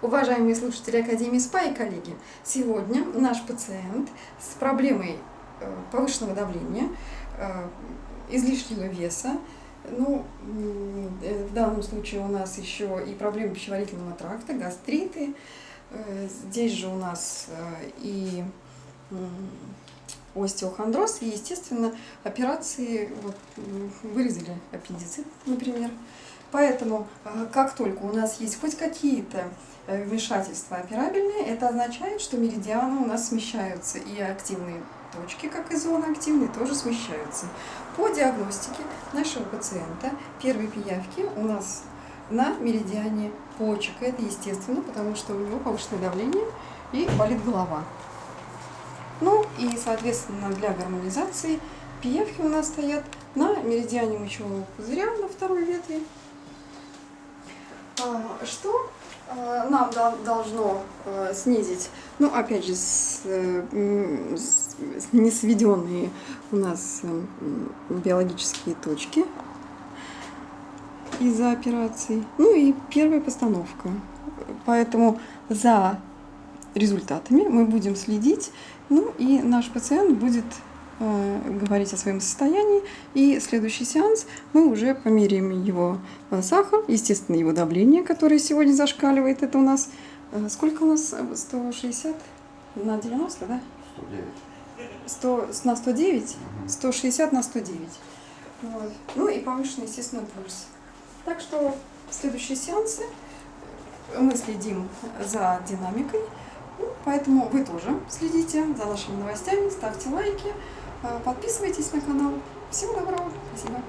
Уважаемые слушатели Академии СПА и коллеги, сегодня наш пациент с проблемой э, повышенного давления, э, излишнего веса, ну, э, в данном случае у нас еще и проблемы пищеварительного тракта, гастриты, здесь же у нас и остеохондроз, и, естественно, операции, вот, вырезали аппендицит, например. Поэтому, как только у нас есть хоть какие-то Э, вмешательства операбельные, это означает, что меридианы у нас смещаются, и активные точки, как и зоны активные, тоже смещаются. По диагностике нашего пациента первые пиявки у нас на меридиане почек. Это естественно, потому что у него повышенное давление и болит голова. Ну и, соответственно, для гармонизации пиявки у нас стоят на меридиане мочевого пузыря на второй ветви. Что Э, нам должно э, снизить, ну, опять же, с, э, с, не сведенные у нас биологические точки из-за операций. Ну и первая постановка. Поэтому за результатами мы будем следить, ну и наш пациент будет говорить о своем состоянии. И следующий сеанс мы уже померяем его э, сахар, естественно, его давление, которое сегодня зашкаливает. Это у нас, э, сколько у нас? 160 на 90, да? 109. 100, на 109? 160 на 109. Вот. Ну и повышенный, естественно, пульс. Так что следующие сеансы мы следим за динамикой. Ну, поэтому вы тоже следите за нашими новостями, ставьте лайки. Подписывайтесь на канал. Всего доброго. Спасибо.